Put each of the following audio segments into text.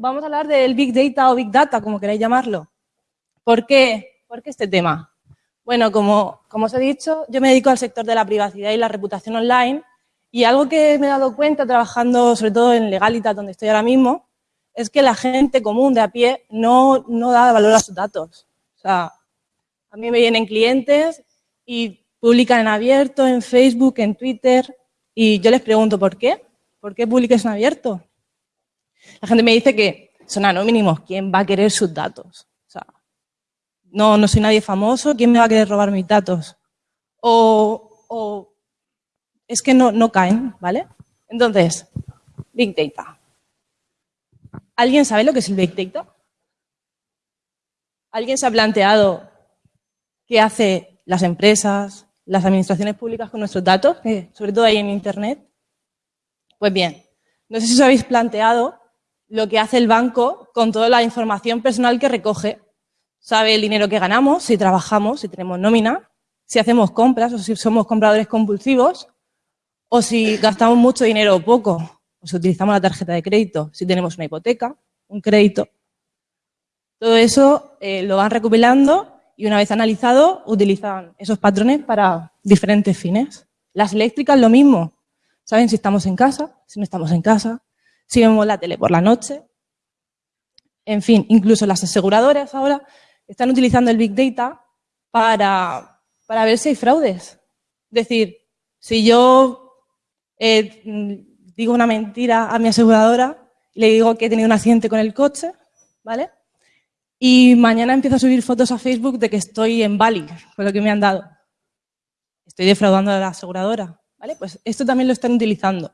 vamos a hablar del Big Data o Big Data, como queráis llamarlo. ¿Por qué? ¿Por qué este tema? Bueno, como, como os he dicho, yo me dedico al sector de la privacidad y la reputación online y algo que me he dado cuenta trabajando sobre todo en Legalitas, donde estoy ahora mismo, es que la gente común de a pie no, no da valor a sus datos. O sea, a mí me vienen clientes y publican en abierto, en Facebook, en Twitter, y yo les pregunto, ¿por qué? ¿Por qué publiques en abierto? La gente me dice que son anónimos, ¿quién va a querer sus datos? O sea, no, no soy nadie famoso, ¿quién me va a querer robar mis datos? O, es que no, no caen, ¿vale? Entonces, Big Data. ¿Alguien sabe lo que es el Big Data? ¿Alguien se ha planteado qué hace las empresas, las administraciones públicas con nuestros datos, sobre todo ahí en Internet? Pues bien, no sé si os habéis planteado lo que hace el banco con toda la información personal que recoge. Sabe el dinero que ganamos, si trabajamos, si tenemos nómina, si hacemos compras o si somos compradores compulsivos, o si gastamos mucho dinero o poco, o si utilizamos la tarjeta de crédito, si tenemos una hipoteca, un crédito. Todo eso eh, lo van recopilando y una vez analizado utilizan esos patrones para diferentes fines. Las eléctricas lo mismo. Saben si estamos en casa, si no estamos en casa, si vemos la tele por la noche. En fin, incluso las aseguradoras ahora están utilizando el Big Data para, para ver si hay fraudes. Es decir, si yo eh, digo una mentira a mi aseguradora y le digo que he tenido un accidente con el coche, ¿vale? Y mañana empiezo a subir fotos a Facebook de que estoy en Bali, con lo que me han dado. Estoy defraudando a la aseguradora. ¿Vale? Pues esto también lo están utilizando.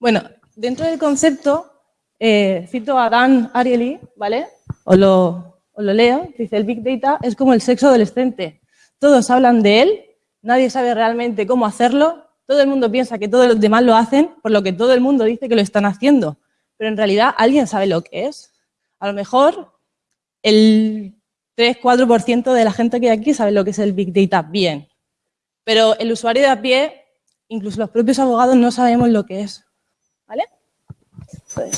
Bueno, dentro del concepto, eh, cito a Dan Ariely, ¿vale? O lo, lo leo, dice, el Big Data es como el sexo adolescente. Todos hablan de él, nadie sabe realmente cómo hacerlo, todo el mundo piensa que todos los demás lo hacen, por lo que todo el mundo dice que lo están haciendo. Pero en realidad, ¿alguien sabe lo que es? A lo mejor el 3-4% de la gente que hay aquí sabe lo que es el Big Data bien. Pero el usuario de a pie, incluso los propios abogados, no sabemos lo que es. ¿Vale?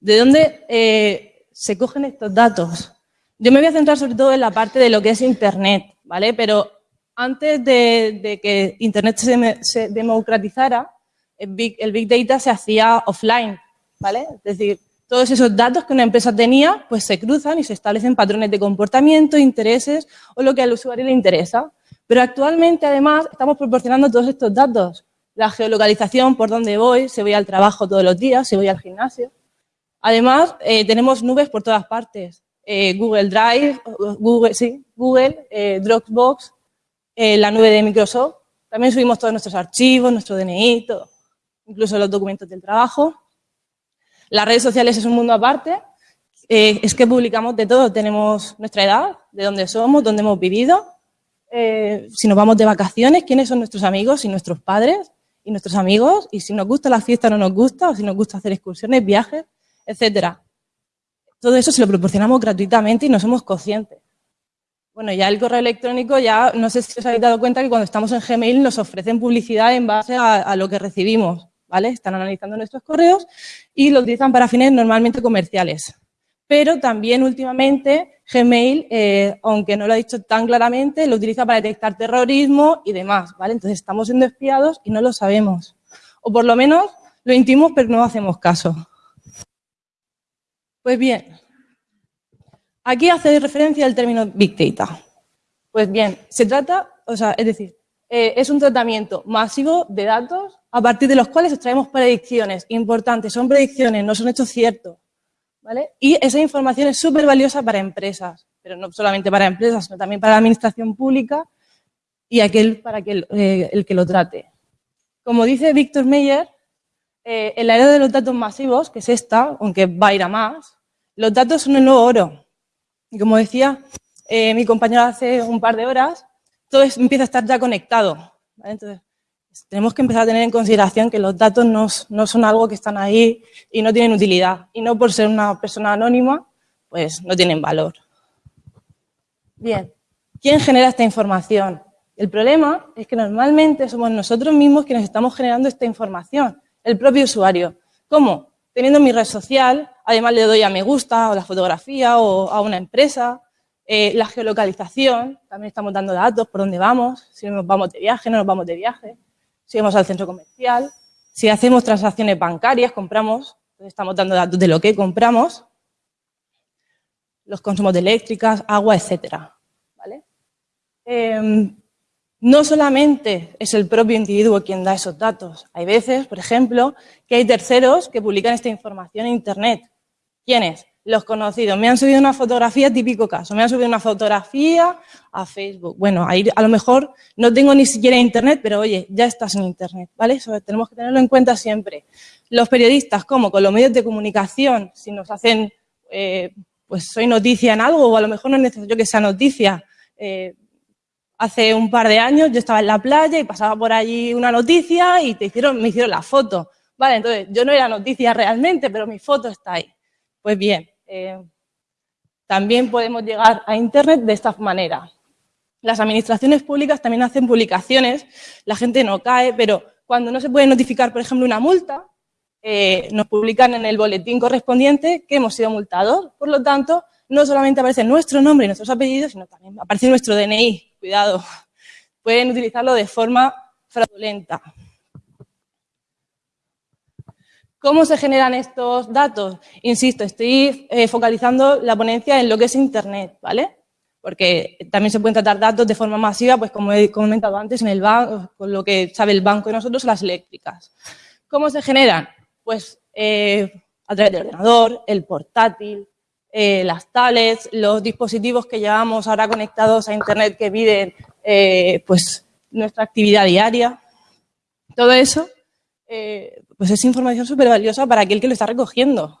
¿De dónde eh, se cogen estos datos? Yo me voy a centrar sobre todo en la parte de lo que es Internet, ¿vale? Pero antes de, que Internet se, democratizara, el big, el big, Data se hacía offline, ¿vale? Es decir, todos esos datos que una empresa tenía, pues se cruzan y se establecen patrones de comportamiento, intereses o lo que al usuario le interesa. Pero actualmente, además, estamos proporcionando todos estos datos. La geolocalización, por dónde voy, si voy al trabajo todos los días, si voy al gimnasio. Además, eh, tenemos nubes por todas partes. Eh, Google Drive, Google, sí, Google eh, Dropbox, la nube de Microsoft. También subimos todos nuestros archivos, nuestro DNI, todo. Incluso los documentos del trabajo. Las redes sociales es un mundo aparte. es que publicamos de todo. Tenemos nuestra edad, de dónde somos, dónde hemos vivido, si nos vamos de vacaciones, quiénes son nuestros amigos y nuestros padres y nuestros amigos, y si nos gusta la fiesta o no nos gusta, o si nos gusta hacer excursiones, viajes, etcétera. Todo eso se lo proporcionamos gratuitamente y no somos conscientes. Bueno, ya el correo electrónico, ya no sé si os habéis dado cuenta que cuando estamos en Gmail nos ofrecen publicidad en base a, a lo que recibimos, ¿vale? Están analizando nuestros correos y lo utilizan para fines normalmente comerciales. Pero también últimamente Gmail, eh, aunque no lo ha dicho tan claramente, lo utiliza para detectar terrorismo y demás, ¿vale? Entonces estamos siendo espiados y no lo sabemos. O por lo menos lo intimos, pero no hacemos caso. Pues bien, aquí hace referencia al término Big Data. Pues bien, se trata, o sea, es decir, eh, es un tratamiento masivo de datos a partir de los cuales extraemos predicciones importantes. Son predicciones, no son hechos ciertos. Y esa información es súper valiosa para empresas, pero no solamente para empresas, sino también para la administración pública y aquel para eh, el que lo trate. Como dice Víctor Meyer, en la era de los datos masivos, que es esta, aunque va a ir a más, los datos son el nuevo oro. Y como decía eh, mi compañero hace un par de horas, todo empieza a estar ya conectado. Entonces, tenemos que empezar a tener en consideración que los datos no, son algo que están ahí y no tienen utilidad. Y no por ser una persona anónima, pues no tienen valor. Bien, ¿quién genera esta información? El problema es que normalmente somos nosotros mismos quienes estamos generando esta información, el propio usuario. ¿Cómo? teniendo mi red social, además le doy a me gusta o la fotografía o a una empresa, eh, la geolocalización, también estamos dando datos por dónde vamos, si nos vamos de viaje, no nos vamos de viaje, si vamos al centro comercial, si hacemos transacciones bancarias, compramos, estamos dando datos de lo que compramos, los consumos de eléctricas, agua, etcétera. ¿vale? Em, no solamente es el propio individuo quien da esos datos. Hay veces, por ejemplo, que hay terceros que publican esta información en Internet. ¿Quiénes? Los conocidos. Me han subido una fotografía, típico caso. Me han subido una fotografía a Facebook. Bueno, ahí a lo mejor no tengo ni siquiera Internet, pero oye, ya estás en Internet, ¿vale? Tenemos que tenerlo en cuenta siempre. Los periodistas, como con los medios de comunicación, si nos hacen, eh, pues soy noticia en algo, o a lo mejor no es necesario que sea noticia, eh, hace un par de años yo estaba en la playa y pasaba por allí una noticia y te hicieron, me hicieron la foto. Vale, entonces yo no era noticia realmente, pero mi foto está ahí. Pues bien, eh, también podemos llegar a Internet de esta manera. Las administraciones públicas también hacen publicaciones, la gente no cae, pero cuando no se puede notificar, por ejemplo, una multa, eh, nos publican en el boletín correspondiente que hemos sido multados. Por lo tanto, no solamente aparece nuestro nombre y nuestros apellidos, sino también aparece nuestro DNI, cuidado, pueden utilizarlo de forma fraudulenta. ¿Cómo se generan estos datos? Insisto, estoy eh, focalizando la ponencia en lo que es Internet, ¿vale? Porque también se pueden tratar datos de forma masiva, pues como he comentado antes, en el banco, con lo que sabe el banco de nosotros, las eléctricas. ¿Cómo se generan? Pues eh, a través del ordenador, el portátil, eh, las tablets, los dispositivos que llevamos ahora conectados a Internet que miden pues, nuestra actividad diaria. Todo eso pues es información súper valiosa para aquel que lo está recogiendo.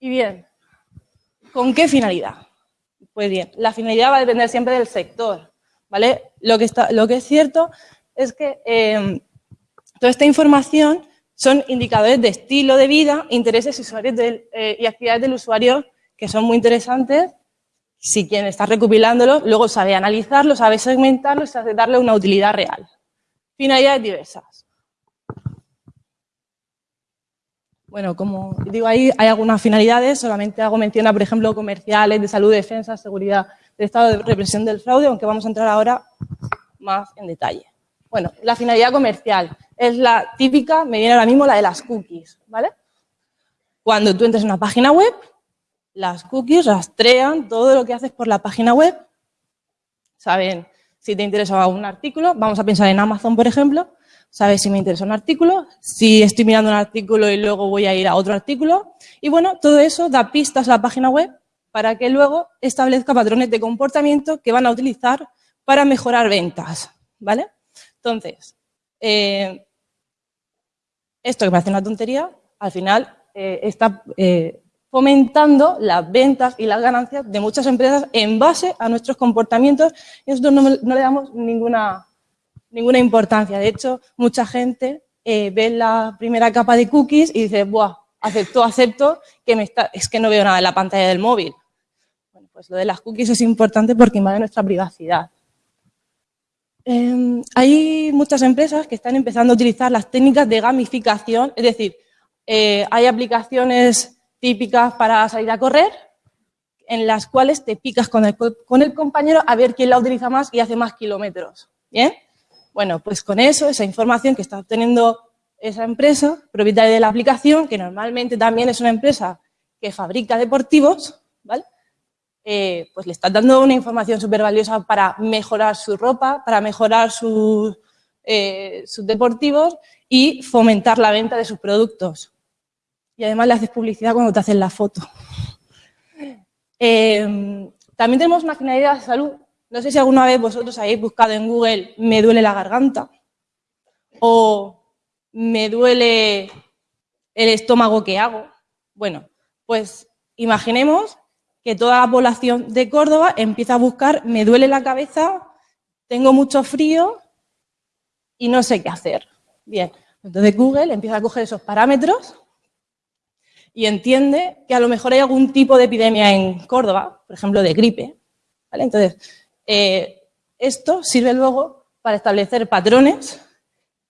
Y bien, ¿con qué finalidad? Pues bien, la finalidad va a depender siempre del sector. ¿vale? Lo, que está, lo que es cierto es que toda esta información son indicadores de estilo de vida, intereses eh, y actividades del usuario que son muy interesantes si quien está recopilándolos luego sabe analizarlo, sabe segmentarlo y sabe darle una utilidad real. Finalidades diversas. Bueno, como digo ahí, hay algunas finalidades, solamente hago mención a, por ejemplo, comerciales, de salud, defensa, seguridad, de estado de represión del fraude, aunque vamos a entrar ahora más en detalle. Bueno, la finalidad comercial es la típica, me viene ahora mismo la de las cookies, ¿vale? Cuando tú entres en una página web, las cookies rastrean todo lo que haces por la página web, saben si te interesa un artículo, vamos a pensar en Amazon, por ejemplo, sabes si me interesa un artículo, si estoy mirando un artículo y luego voy a ir a otro artículo, y bueno, todo eso da pistas a la página web para que luego establezca patrones de comportamiento que van a utilizar para mejorar ventas, ¿vale? Entonces, eh, esto que parece una tontería, al final eh, está eh, fomentando las ventas y las ganancias de muchas empresas en base a nuestros comportamientos. Y nosotros no, le damos ninguna, ninguna importancia. De hecho, mucha gente ve la primera capa de cookies y dice, ¡buah! Acepto, acepto, que me está, es que no veo nada en la pantalla del móvil. Bueno, pues lo de las cookies es importante porque invade nuestra privacidad. Em, hay muchas empresas que están empezando a utilizar las técnicas de gamificación, es decir, eh, hay aplicaciones típicas para salir a correr en las cuales te picas con el, con el compañero a ver quién la utiliza más y hace más kilómetros. ¿Bien? Bueno, pues con eso, esa información que está obteniendo esa empresa, propietaria de la aplicación, que normalmente también es una empresa que fabrica deportivos, ¿vale? Eh, pues le estás dando una información súper valiosa para mejorar su ropa, para mejorar eh, sus, deportivos y fomentar la venta de sus productos. Y además le haces publicidad cuando te hacen la foto. Eh, también tenemos finalidad de salud. No sé si alguna vez vosotros habéis buscado en Google me duele la garganta o me duele el estómago que hago. Bueno, pues imaginemos que toda la población de Córdoba empieza a buscar, me duele la cabeza, tengo mucho frío y no sé qué hacer. Bien, entonces Google empieza a coger esos parámetros y entiende que a lo mejor hay algún tipo de epidemia en Córdoba, por ejemplo, de gripe. Entonces, eh, esto sirve luego para establecer patrones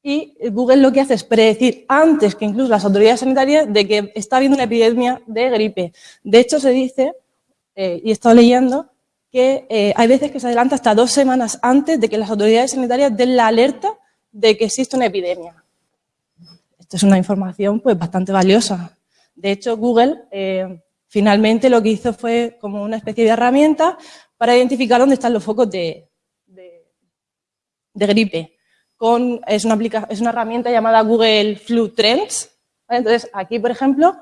y Google lo que hace es predecir antes que incluso las autoridades sanitarias de que está habiendo una epidemia de gripe. De hecho, se dice, eh, y he estado leyendo, que eh, hay veces que se adelanta hasta dos semanas antes de que las autoridades sanitarias den la alerta de que existe una epidemia. Esto es una información pues, bastante valiosa. De hecho, Google eh, finalmente lo que hizo fue como una especie de herramienta para identificar dónde están los focos de, gripe con, es, una es una herramienta llamada Google Flu Trends. Entonces, aquí, por ejemplo,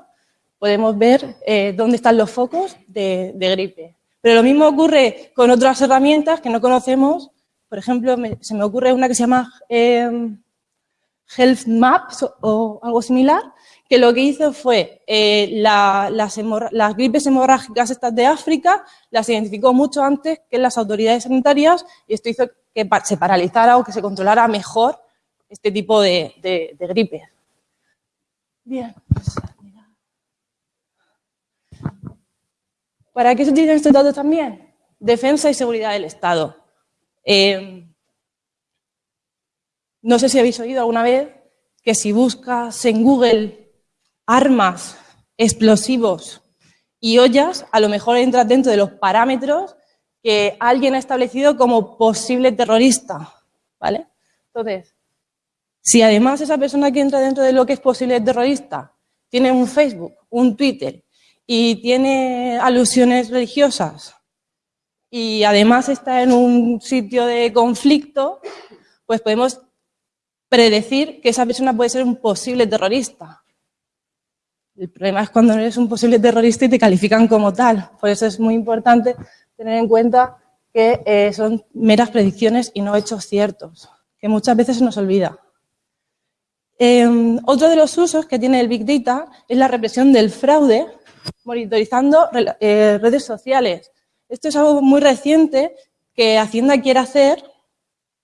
podemos ver eh, dónde están los focos de, gripe. Pero lo mismo ocurre con otras herramientas que no conocemos. Por ejemplo, se me ocurre una que se llama em, Health Maps o algo similar, que lo que hizo fue eh, las, las, gripes hemorrágicas estas de África, las identificó mucho antes que las autoridades sanitarias y esto hizo que se paralizara o que se controlara mejor este tipo de, de, gripe. Bien. ¿Para qué se utilizan estos datos también? Defensa y seguridad del Estado. Eh, no sé si habéis oído alguna vez que si buscas en Google armas, explosivos y ollas, a lo mejor entras dentro de los parámetros que alguien ha establecido como posible terrorista, ¿vale? Entonces, si además esa persona que entra dentro de lo que es posible terrorista tiene un Facebook, un Twitter y tiene alusiones religiosas y además está en un sitio de conflicto, pues podemos predecir que esa persona puede ser un posible terrorista. El problema es cuando eres un posible terrorista y te califican como tal. Por eso es muy importante tener en cuenta que eh, son meras predicciones y no hechos ciertos, que muchas veces se nos olvida. Em, otro de los usos que tiene el Big Data es la represión del fraude, monitorizando eh, redes sociales. Esto es algo muy reciente que Hacienda quiere hacer,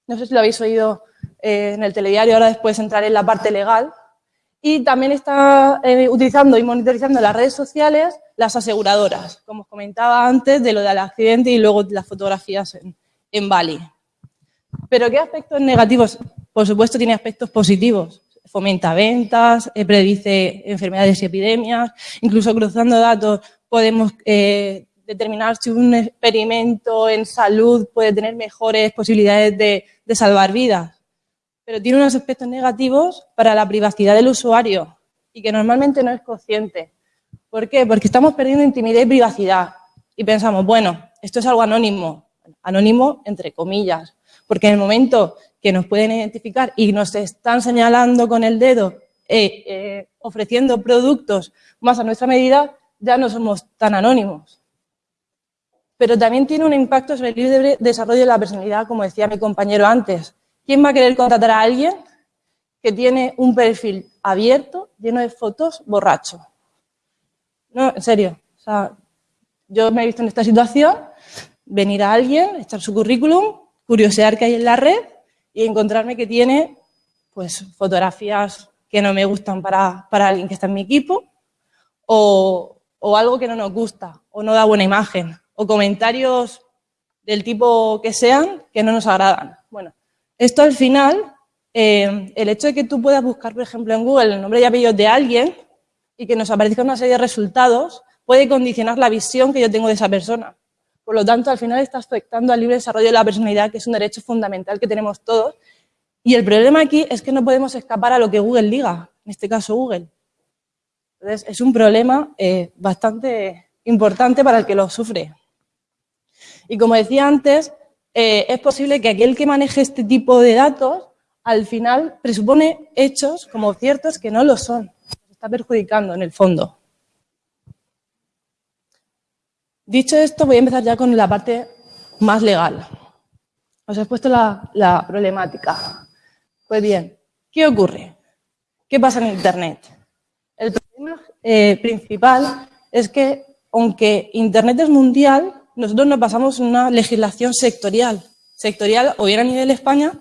no sé si lo habéis oído eh, en el telediario, ahora después entrar en la parte legal, y también está utilizando y monitorizando las redes sociales las aseguradoras, como os comentaba antes, de lo del accidente y luego las fotografías en, Bali. ¿Pero qué aspectos negativos? Por supuesto tiene aspectos positivos. Fomenta ventas, eh, predice enfermedades y epidemias, incluso cruzando datos podemos eh, determinar si un experimento en salud puede tener mejores posibilidades de, de salvar vidas. Pero tiene unos aspectos negativos para la privacidad del usuario y que normalmente no es consciente. ¿Por qué? Porque estamos perdiendo intimidad y privacidad. Y pensamos, bueno, esto es algo anónimo. Anónimo entre comillas. Porque en el momento que nos pueden identificar y nos están señalando con el dedo, eh, eh, ofreciendo productos más a nuestra medida, ya no somos tan anónimos. Pero también tiene un impacto sobre el libre desarrollo de la personalidad, como decía mi compañero antes. ¿Quién va a querer contratar a alguien que tiene un perfil abierto, lleno de fotos, borracho? No, en serio. O sea, yo me he visto en esta situación, venir a alguien, echar su currículum, curiosear qué hay en la red y encontrarme que tiene pues fotografías que no me gustan para, alguien que está en mi equipo o, o, algo que no nos gusta o no da buena imagen o comentarios del tipo que sean que no nos agradan. Bueno, esto al final, eh, el hecho de que tú puedas buscar, por ejemplo, en Google el nombre y apellido de alguien y que nos aparezca una serie de resultados puede condicionar la visión que yo tengo de esa persona. Por lo tanto, al final está afectando al libre desarrollo de la personalidad, que es un derecho fundamental que tenemos todos. Y el problema aquí es que no podemos escapar a lo que Google diga, en este caso Google. Entonces, es un problema eh, bastante importante para el que lo sufre. Y como decía antes, eh, es posible que aquel que maneje este tipo de datos, al final presupone hechos como ciertos que no lo son está perjudicando en el fondo. Dicho esto, voy a empezar ya con la parte más legal. Os he puesto la, problemática. Pues bien, ¿qué ocurre? ¿Qué pasa en Internet? El problema eh, principal es que, aunque Internet es mundial, nosotros nos pasamos una legislación sectorial. Sectorial o bien a nivel España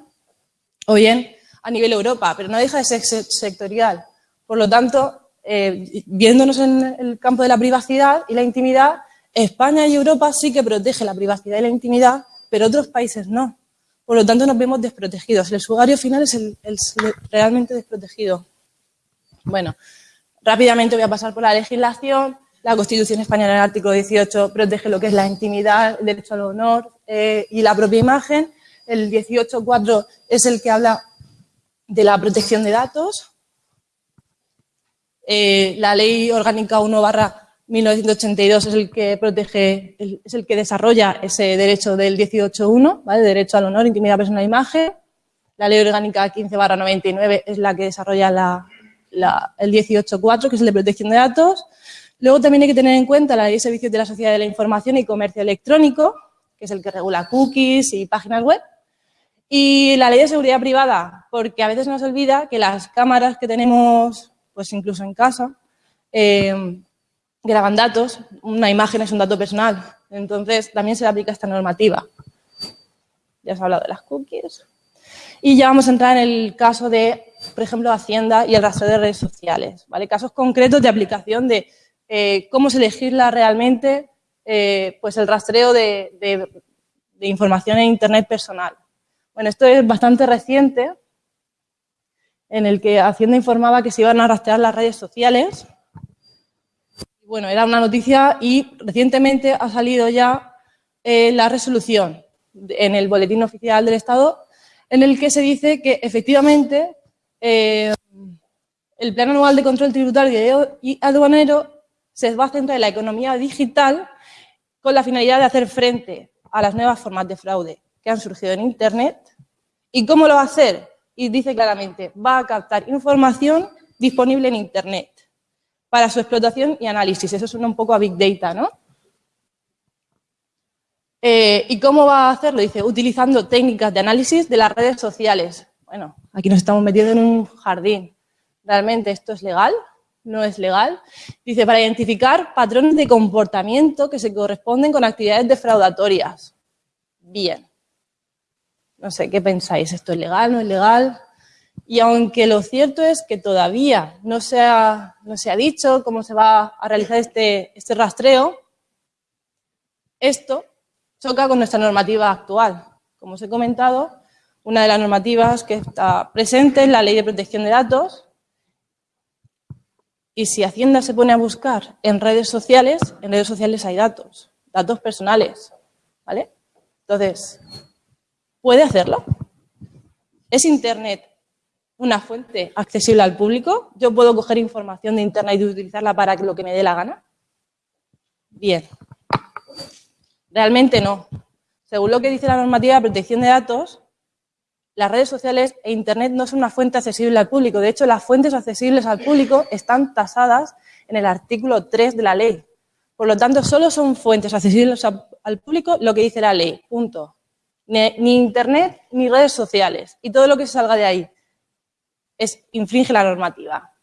o bien a nivel Europa, pero no deja de ser sectorial. Por lo tanto, eh, viéndonos en el campo de la privacidad y la intimidad, España y Europa sí que protege la privacidad y la intimidad, pero otros países no. por lo tanto nos vemos desprotegidos. El usuario final es el, realmente desprotegido. Bueno, rápidamente voy a pasar por la legislación. La Constitución Española en el artículo 18 protege lo que es la intimidad, el derecho al honor eh, y la propia imagen. El 18.4 es el que habla de la protección de datos. Eh, la Ley Orgánica 1 barra 1982 es el que protege, es el que desarrolla ese derecho del 18.1, ¿vale? Derecho al honor, intimidad personal e imagen. La ley orgánica 15 barra 99 es la que desarrolla la, el 18.4, que es el de protección de datos. Luego también hay que tener en cuenta la ley de servicios de la sociedad de la información y comercio electrónico, que es el que regula cookies y páginas web. Y la ley de seguridad privada, porque a veces nos olvida que las cámaras que tenemos, pues incluso en casa, eh, graban datos, una imagen es un dato personal, entonces también se le aplica esta normativa. Ya se ha hablado de las cookies. Y ya vamos a entrar en el caso de, por ejemplo, Hacienda y el rastreo de redes sociales. ¿vale? Casos concretos de aplicación de eh, cómo se legisla realmente eh, pues el rastreo de, información en Internet personal. Bueno, esto es bastante reciente, en el que Hacienda informaba que se iban a rastrear las redes sociales bueno, era una noticia y recientemente ha salido ya eh, la resolución en el Boletín Oficial del Estado en el que se dice que efectivamente el Plan Anual de Control Tributario y Aduanero se va a centrar en la economía digital con la finalidad de hacer frente a las nuevas formas de fraude que han surgido en Internet. ¿Y cómo lo va a hacer? Y dice claramente, va a captar información disponible en Internet para su explotación y análisis. Eso suena un poco a Big Data, ¿no? Eh, ¿Y cómo va a hacerlo? Dice, utilizando técnicas de análisis de las redes sociales. Bueno, aquí nos estamos metiendo en un jardín. ¿Realmente esto es legal? ¿No es legal? Dice, para identificar patrones de comportamiento que se corresponden con actividades defraudatorias. Bien. No sé, ¿qué pensáis? ¿Esto es legal? ¿No es legal? Y aunque lo cierto es que todavía no se ha, no se ha dicho cómo se va a realizar este, este rastreo, esto choca con nuestra normativa actual. Como os he comentado, una de las normativas que está presente es la Ley de Protección de Datos y si Hacienda se pone a buscar en redes sociales, en redes sociales hay datos, datos personales, ¿vale? Entonces, ¿puede hacerlo? ¿Es Internet una fuente accesible al público. Yo puedo coger información de Internet y utilizarla para lo que me dé la gana. Bien. Realmente no. Según lo que dice la normativa de protección de datos, las redes sociales e Internet no son una fuente accesible al público. De hecho, las fuentes accesibles al público están tasadas en el artículo 3 de la ley. Por lo tanto, solo son fuentes accesibles al público lo que dice la ley. Punto. Ni, Internet ni redes sociales. Y todo lo que salga de ahí es, infringe la normativa.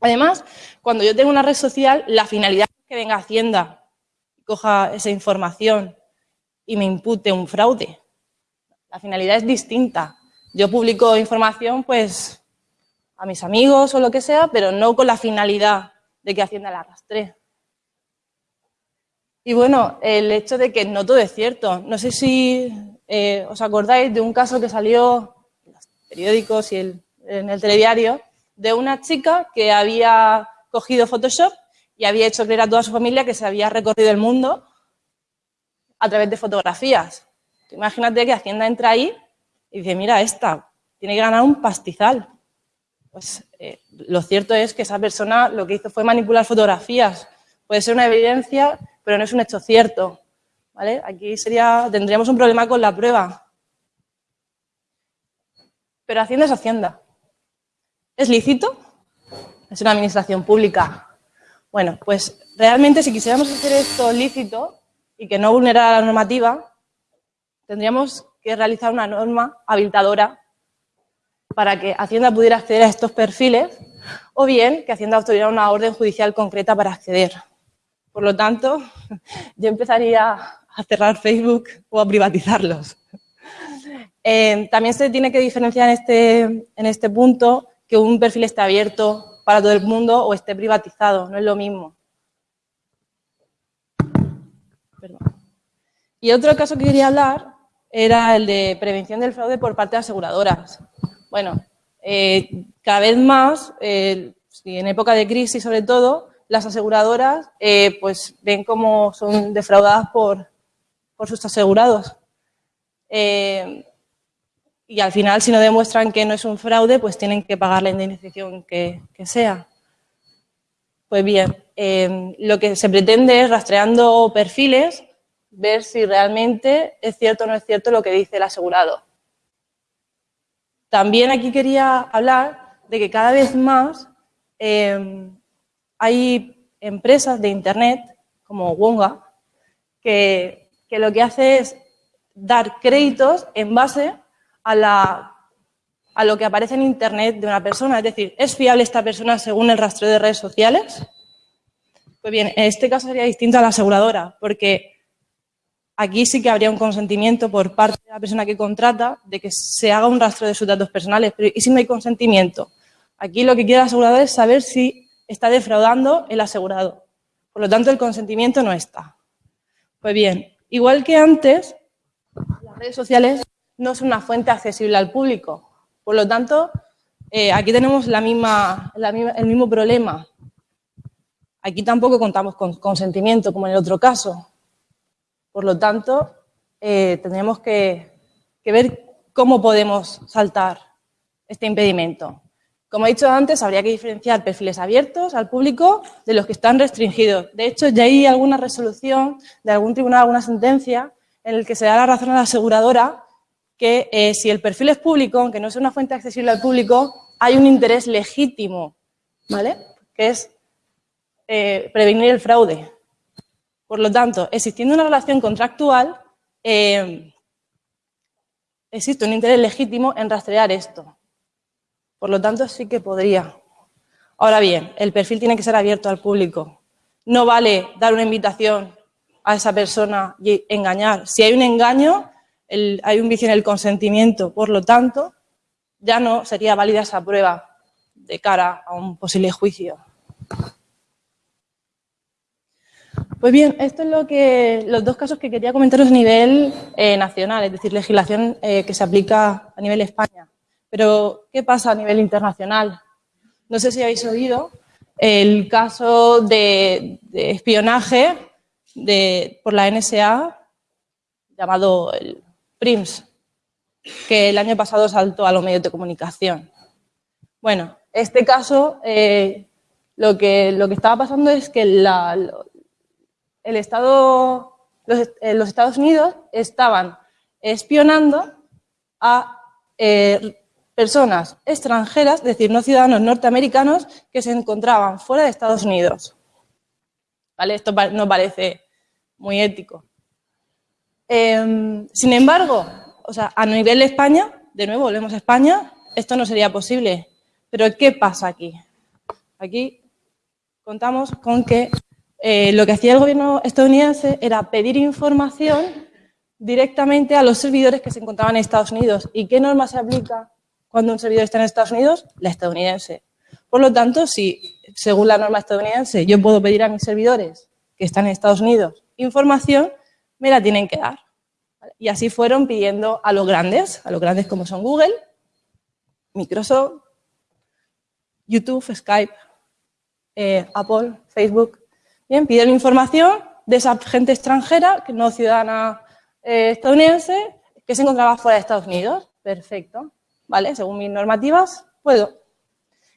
Además, cuando yo tengo una red social, la finalidad es que venga Hacienda, coja esa información y me impute un fraude. La finalidad es distinta. Yo publico información pues a mis amigos o lo que sea, pero no con la finalidad de que Hacienda la arrastre. Y bueno, el hecho de que no todo es cierto. No sé si eh, os acordáis de un caso que salió periódicos y en el telediario de una chica que había cogido Photoshop y había hecho creer a toda su familia que se había recorrido el mundo a través de fotografías. Imagínate que Hacienda entra ahí y dice, mira, esta tiene que ganar un pastizal. Pues eh, lo cierto es que esa persona lo que hizo fue manipular fotografías. Puede ser una evidencia, pero no es un hecho cierto. ¿vale? Aquí sería, tendríamos un problema con la prueba. Pero Hacienda es Hacienda. ¿Es lícito? Es una administración pública. Bueno, pues realmente si quisiéramos hacer esto lícito y que no vulnerara la normativa, tendríamos que realizar una norma habilitadora para que Hacienda pudiera acceder a estos perfiles o bien que Hacienda obtuviera una orden judicial concreta para acceder. Por lo tanto, yo empezaría a cerrar Facebook o a privatizarlos. Eh, también se tiene que diferenciar en este, en este punto que un perfil esté abierto para todo el mundo o esté privatizado, no es lo mismo. Y otro caso que quería hablar era el de prevención del fraude por parte de aseguradoras. Bueno, eh, cada vez más, eh, en época de crisis sobre todo, las aseguradoras eh, pues ven cómo son defraudadas por, por sus asegurados. y al final, si no demuestran que no es un fraude, pues tienen que pagar la indemnización que, que sea. Pues bien, lo que se pretende es, rastreando perfiles, ver si realmente es cierto o no es cierto lo que dice el asegurado. También aquí quería hablar de que cada vez más em, hay empresas de Internet, como Wonga, que, lo que hace es dar créditos en base a, a lo que aparece en Internet de una persona. Es decir, ¿es fiable esta persona según el rastreo de redes sociales? Pues bien, en este caso sería distinto a la aseguradora, porque Aquí sí que habría un consentimiento por parte de la persona que contrata de que se haga un rastro de sus datos personales. Pero ¿y si no hay consentimiento? Aquí lo que quiere el asegurador es saber si está defraudando el asegurado. Por lo tanto, el consentimiento no está. Pues bien, igual que antes, las redes sociales no son una fuente accesible al público. Por lo tanto, eh, aquí tenemos el mismo problema. Aquí tampoco contamos con consentimiento, como en el otro caso. Por lo tanto, eh, tendremos que, ver cómo podemos saltar este impedimento. Como he dicho antes, habría que diferenciar perfiles abiertos al público de los que están restringidos. De hecho, ya hay alguna resolución de algún tribunal, alguna sentencia, en el que se da la razón a la aseguradora que eh, si el perfil es público, aunque no sea una fuente accesible al público, hay un interés legítimo, ¿vale? Que es eh, prevenir el fraude. Por lo tanto, existiendo una relación contractual, eh, existe un interés legítimo en rastrear esto. Por lo tanto, sí que podría. Ahora bien, el perfil tiene que ser abierto al público. No vale dar una invitación a esa persona y engañar. Si hay un engaño, hay un vicio en el consentimiento. Por lo tanto, ya no sería válida esa prueba de cara a un posible juicio. Pues bien, esto es lo que los dos casos que quería comentaros a nivel eh, nacional, es decir, legislación eh, que se aplica a nivel España. Pero, ¿qué pasa a nivel internacional? No sé si habéis oído el caso de, espionaje por la NSA llamado el PRIMS, que el año pasado saltó a los medios de comunicación. Bueno, este caso, eh, lo, que, lo que estaba pasando es que la, el Estado, eh, los, Estados Unidos estaban espionando a eh, personas extranjeras, es decir, no ciudadanos norteamericanos, que se encontraban fuera de Estados Unidos. ¿Vale? Esto no parece muy ético. Em, sin embargo, o sea, a nivel de España, de nuevo volvemos a España, esto no sería posible. Pero ¿qué pasa aquí? Aquí contamos con que eh, lo que hacía el gobierno estadounidense era pedir información directamente a los servidores que se encontraban en Estados Unidos. ¿Y qué norma se aplica cuando un servidor está en Estados Unidos? La estadounidense. Por lo tanto, si según la norma estadounidense yo puedo pedir a mis servidores que están en Estados Unidos información, me la tienen que dar. Y así fueron pidiendo a los grandes, a los grandes como son Google, Microsoft, YouTube, Skype, eh, Apple, Facebook, Bien, piden información de esa gente extranjera, que no ciudadana eh, estadounidense, que se encontraba fuera de Estados Unidos. Perfecto. ¿Vale? Según mis normativas, puedo.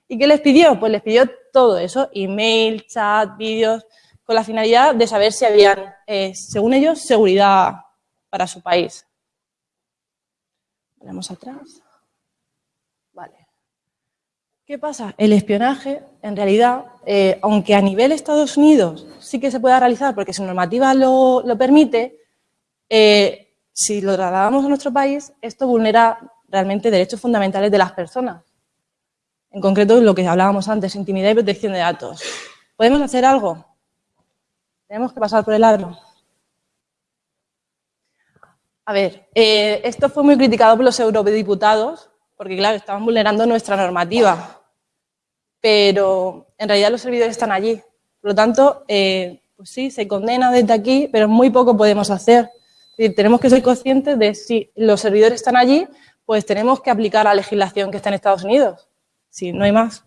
¿Y qué les pidió? Pues les pidió todo eso, email, chat, vídeos, con la finalidad de saber si habían, eh, según ellos, seguridad para su país. Vamos atrás. ¿Qué pasa? El espionaje, en realidad, eh, aunque a nivel Estados Unidos sí que se pueda realizar porque su normativa lo, permite, eh, si lo trasladamos a nuestro país, esto vulnera realmente derechos fundamentales de las personas. En concreto, lo que hablábamos antes, intimidad y protección de datos. ¿Podemos hacer algo? Tenemos que pasar por el aro. A ver, eh, esto fue muy criticado por los eurodiputados porque, claro, estaban vulnerando nuestra normativa pero en realidad los servidores están allí. Por lo tanto, eh, pues sí, se condena desde aquí, pero muy poco podemos hacer. tenemos que ser conscientes de si los servidores están allí, pues tenemos que aplicar la legislación que está en Estados Unidos. Si no hay más.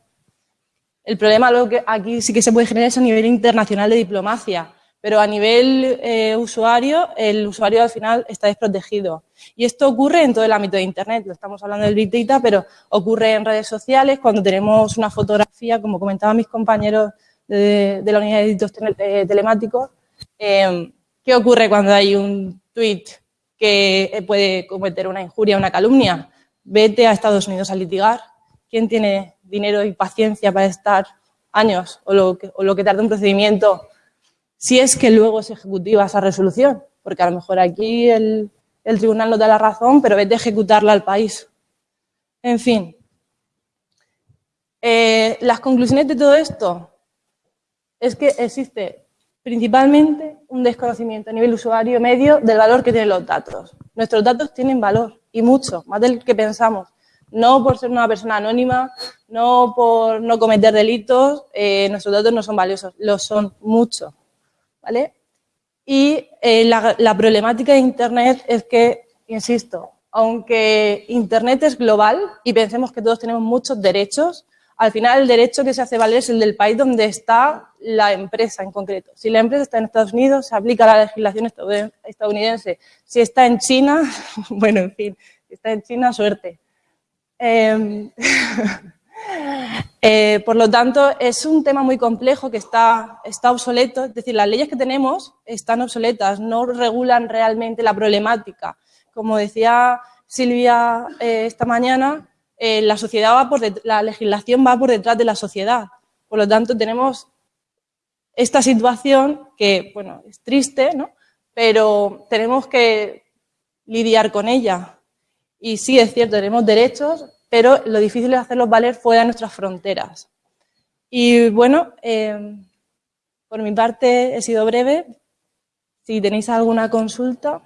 El problema lo que aquí sí que se puede generar es a nivel internacional de diplomacia, pero a nivel eh, usuario, el usuario al final está desprotegido. Y esto ocurre en todo el ámbito de Internet, lo estamos hablando del Big Data, pero ocurre en redes sociales, cuando tenemos una fotografía, como comentaban mis compañeros de, la unidad de delitos eh, telemáticos, eh, ¿qué ocurre cuando hay un tweet que puede cometer una injuria, una calumnia? Vete a Estados Unidos a litigar. ¿Quién tiene dinero y paciencia para estar años o lo que, o lo que tarda un procedimiento si es que luego se ejecutiva esa resolución? Porque a lo mejor aquí el, tribunal no da la razón, pero vete a ejecutarla al país. En fin. Eh, las conclusiones de todo esto es que existe principalmente un desconocimiento a nivel usuario medio del valor que tienen los datos. Nuestros datos tienen valor, y mucho, más del que pensamos. No por ser una persona anónima, no por no cometer delitos, eh, nuestros datos no son valiosos, lo son mucho. Y eh, la, problemática de Internet es que, insisto, aunque Internet es global y pensemos que todos tenemos muchos derechos, al final el derecho que se hace valer es el del país donde está la empresa en concreto. Si la empresa está en Estados Unidos, se aplica la legislación estadounidense. Si está en China, bueno, en fin, si está en China, suerte. Em, Eh, por lo tanto, es un tema muy complejo que está, obsoleto. Es decir, las leyes que tenemos están obsoletas, no regulan realmente la problemática. Como decía Silvia eh, esta mañana, eh, la, sociedad va por la legislación va por detrás de la sociedad. Por lo tanto, tenemos esta situación que, bueno, es triste, ¿no? pero tenemos que lidiar con ella. Y sí, es cierto, tenemos derechos, pero lo difícil es hacerlos valer fuera de nuestras fronteras. Y bueno, eh, por mi parte he sido breve. Si tenéis alguna consulta...